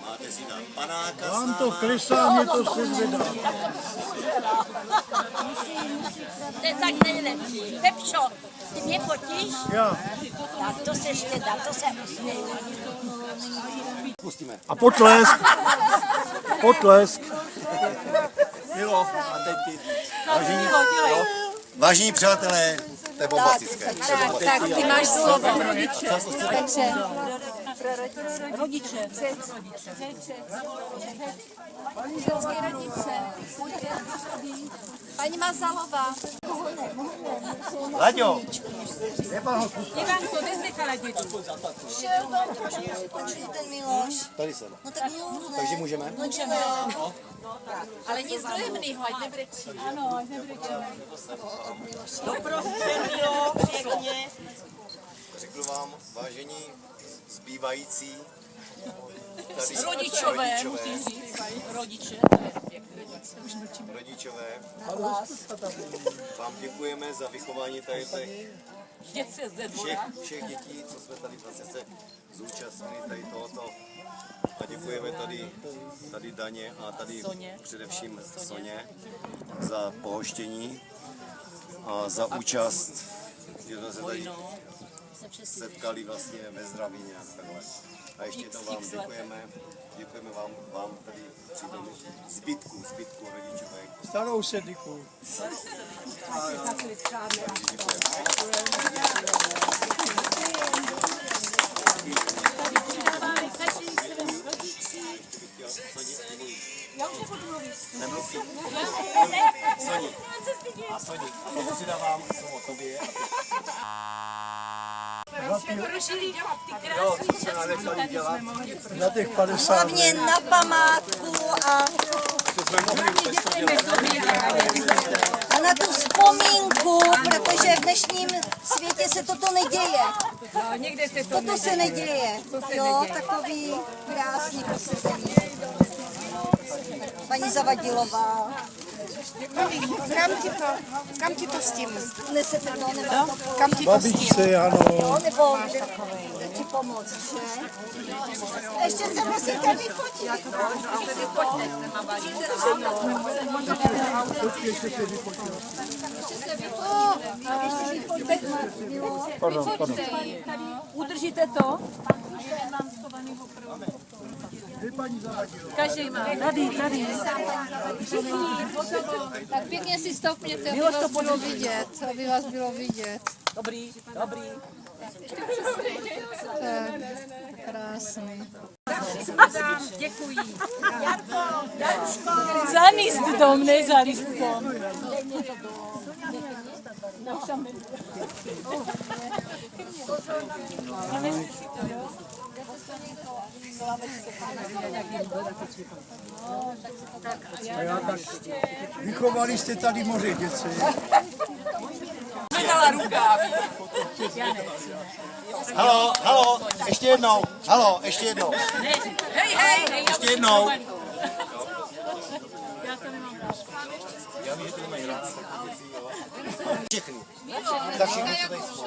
Máte si dát panáka s Vám to náma. klesá, mě to se zvedá. To je tak nejlepší. Pepčo, ty mě fotíš? Já. Tak to se ještě dá, to se usměje. Pustíme. A potlesk. Potlesk. Milo, a teď ty. Vážení? Vážení přátelé, to je bombastické. Tak, ty máš slovo. Takže Ženské rodiče. Paní Mazalová. Laďo, Ivanko, kde jsi nechala děti? Šel tam trošku skončil ten Miloš. tady jsem. No tak jo, Takže můžeme? můžeme. Ale nic dojemnýho, ať nebrečí. Ano, ať nebrečí. Řeknu vám, vážení zbývající tady rodičové, musím říct. Rodiče. rodičové, vám děkujeme za vychování tady těch všech, všech dětí, co jsme tady vlastně se zúčastnili tady tohoto. A děkujeme tady, tady Daně a tady především Soně za pohoštění a za účast, že jsme se tady setkali vlastně ve zdraví nějak takhle. A ještě jednou vám děkujeme, děkujeme vám, vám tady přítomným zbytku, zbytku rodičové. Starou sediku. Soni, Nenechali dělat, Na těch 50 Hlavně na památku a, a na tu vzpomínku, protože v dnešním světě se toto neděje. No, někde se to Toto se neděje. Jo, takový krásný posezení. Paní Zavadilová. Kam ti to, kam ti to s tím? Nesete to, nebo to Kam ti to s tím? babičce, ano. Jo, nebo ti pomoct, že? Ještě se musíte vyfotit. Pardon, pardon. Udržíte to? Každý má. Tady, tady. Tak pěkně si stoupněte, aby vás bylo vidět, aby vás bylo vidět. Dobrý, dobrý. Tak, krásný. Děkuji. Za lístkom, ne za A já tak vychovali jste tady moře dětce. Vydala rukáv. Halo, halo, ještě jednou, halo, ještě jednou, Hej, hej. ještě jednou. Všechny, za všechny, co tady jsou.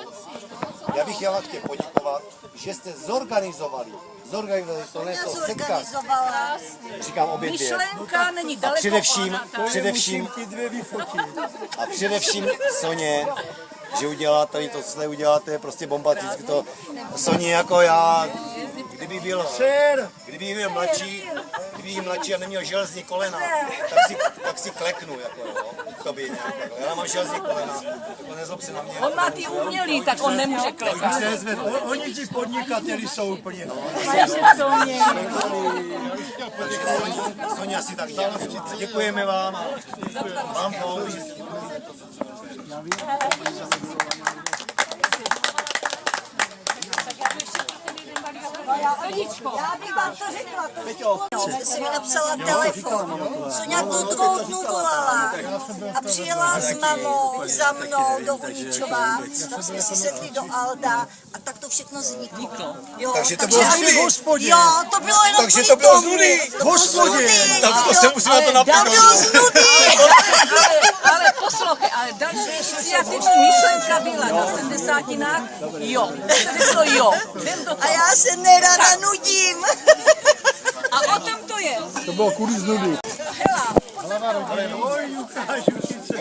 Já bych chtěla chtěl poděkovat, že jste zorganizovali, zorganizovali to, ne to Zorganizovala. říkám obě dvě. Myšlenka není A daleko. především, především, vyfotit. a především Soně, že udělá tady to, co tady uděláte, je prostě bombasticky to. Soně jako já, kdyby byl, kdyby byl mladší, kdyby byl mladší a neměl železní kolena, tak si, tak si kleknu, jako jo, k tobě nějak takhle. Já mám železní kolena, tak nezlob se na mě. On má ty umělý, tak on nemůže klekat. Se oni ti podnikateli jsou úplně. Soně asi tak dělá. Děkujeme vám a vám to, že Já bych vám to řekla, to jsi mi napsala telefon. Soňa tu druhou dnu volala a přijela s mamou za mnou do Uničova. Tam jsme si sedli do Alda tak to všechno vzniklo. Jo, Takže to bylo z nudy. Hospodě. Jo, to bylo jenom Takže to bylo z tomu. nudy. To bylo z Hospodě. Tak to se musíme na to To bylo napínout. z nudy. ale poslouchej, ale další iniciativní myšlenka byla na sedmdesátinách, jo. To bylo jo. A já se nerada nudím. A o tom to je. To bylo kvůli z nudy.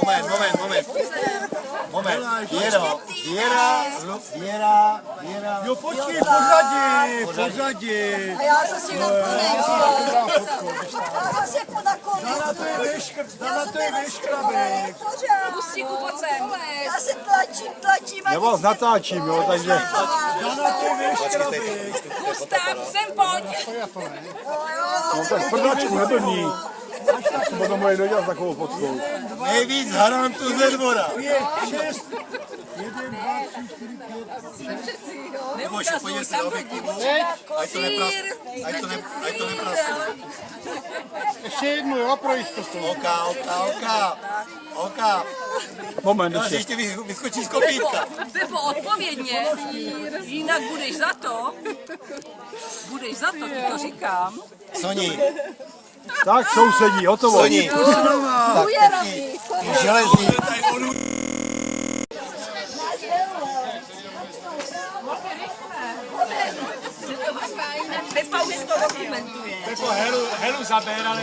Moment, moment, moment. Moment. Věra, Lu- Věra, Věra. Jo, počkej, pořadí, pořadí. A já se si nakonec. Já se podakovím. Dana to je veškr, Dana to je veškrabek. Pustíku, pojď sem. Já se tlačím, tlačím. vás natáčím, jo, takže. Dana to je veškrabek. Gustav, sem pojď. No tak prdačku neblní. Potom moje nedělat takovou fotkou. Nejvíc harantů ze dvora. Šest. Nebo ještě podívej se do objektivu. Ať to nepras, ať to ne, ať to nepraskne. Ještě jednu, jo, pro jistotu. Oka, oka, oka. Oka. Moment, ještě. ještě vy- vyskočí z kopítka. Pepo, odpovědně, jinak budeš za to. Budeš za to, ti to říkám. Soni, Tak sousedí, hotovo. Soni. Tak, železní. Pepa už to dokumentuje. Helu, helu zaber, ale...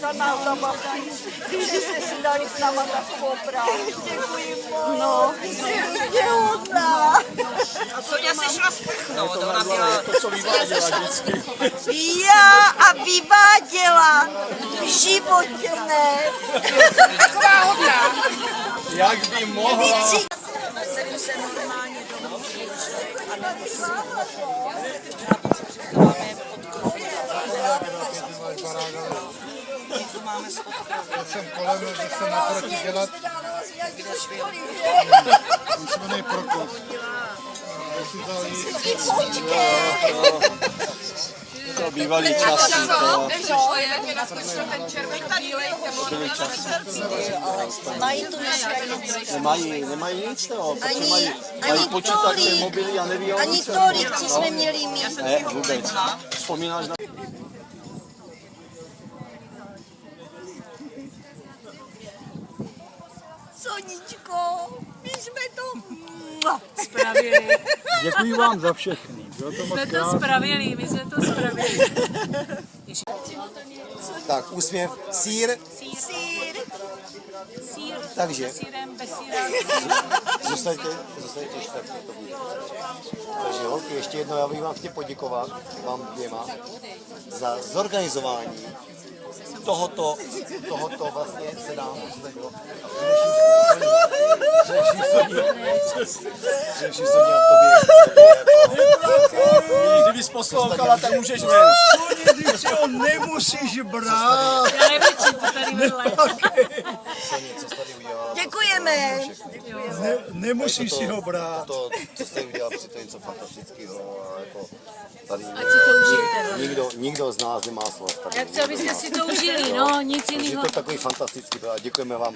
za názabaví. Že jste si dali s náma takovou práci. Děkuji moc. No, jsi hodná. Sonia se šla sprchnout, ona byla... To, co vyváděla vždycky. Já a vyváděla. V životě ne. Taková hodná. Jak by mohla. Jsem se normálně domů jsem kolem, že jsem naproti dělat. Musíme prokop. To bývalý časy, to Mají tu nemají, nemají nic toho, protože Ani- mají, mají počítače, mobily a neví o Ani tolik, co jsme měli mít. Ne, vůbec. Vzpomínáš na... Soničko, my jsme to... Spravili. Děkuji vám za všechny. Bylo to moc Jsme to spravili, my jsme to spravili. Tak, úsměv, sír, Sýr. Sír, takže sírem, bez síra. zůstaňte, zůstaňte bude. Takže holky, ještě jednou já bych vám chtěl poděkovat, vám dvěma, za zorganizování tohoto, tohoto vlastně Soně a tobě. Kdybys poslouchala, tak můžeš ven. Ty si ho nemusíš brát. Já nevím, čím to tady vedle. Soně, co jsi tady udělala? Děkujeme. Ne, nemusíš si ho brát. To, co jste udělal, při to je něco fantastického. a Jako tady Ať si to užijete. nikdo, nikdo z nás nemá slov. Jak co byste si to užili, no, nic jiného. to je takový fantastický, a děkujeme vám